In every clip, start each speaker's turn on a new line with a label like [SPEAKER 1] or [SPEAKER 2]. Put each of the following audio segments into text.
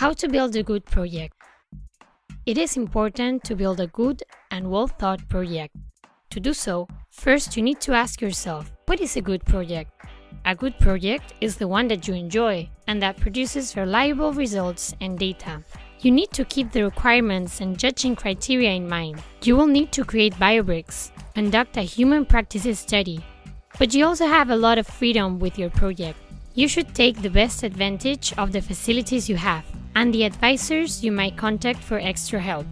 [SPEAKER 1] How to build a good project. It is important to build a good and well thought project. To do so, first you need to ask yourself, what is a good project? A good project is the one that you enjoy and that produces reliable results and data. You need to keep the requirements and judging criteria in mind. You will need to create biobricks, conduct a human practices study, but you also have a lot of freedom with your project. You should take the best advantage of the facilities you have and the advisors you might contact for extra help.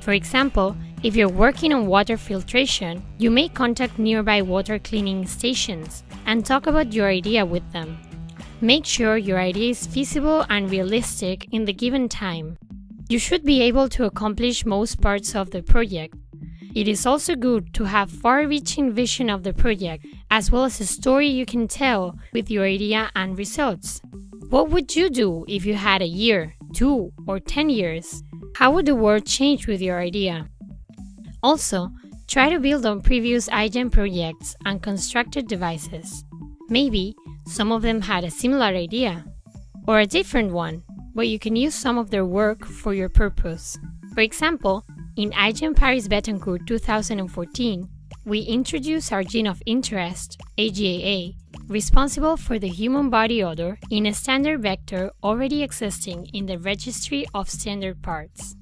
[SPEAKER 1] For example, if you're working on water filtration, you may contact nearby water cleaning stations and talk about your idea with them. Make sure your idea is feasible and realistic in the given time. You should be able to accomplish most parts of the project. It is also good to have far-reaching vision of the project, as well as a story you can tell with your idea and results. What would you do if you had a year, two, or 10 years? How would the world change with your idea? Also, try to build on previous iGEM projects and constructed devices. Maybe some of them had a similar idea, or a different one, but you can use some of their work for your purpose. For example, in iGEM Paris Bettencourt 2014, we introduced our gene of interest, AGAA, responsible for the human body odor in a standard vector already existing in the registry of standard parts.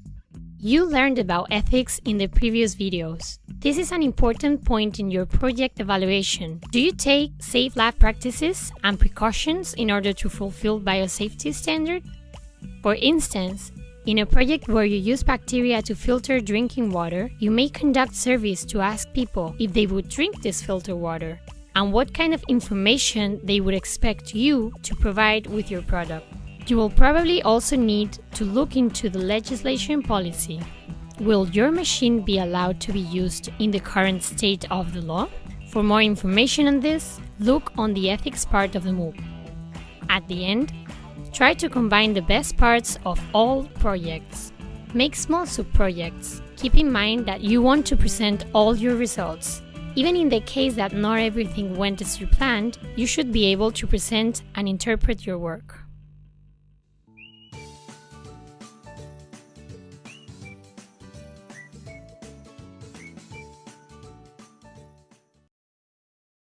[SPEAKER 1] You learned about ethics in the previous videos. This is an important point in your project evaluation. Do you take safe lab practices and precautions in order to fulfill biosafety standard? For instance, in a project where you use bacteria to filter drinking water, you may conduct surveys to ask people if they would drink this filtered water and what kind of information they would expect you to provide with your product. You will probably also need to look into the legislation policy. Will your machine be allowed to be used in the current state of the law? For more information on this, look on the ethics part of the MOOC. At the end, try to combine the best parts of all projects. Make small sub-projects. Keep in mind that you want to present all your results even in the case that not everything went as you planned, you should be able to present and interpret your work.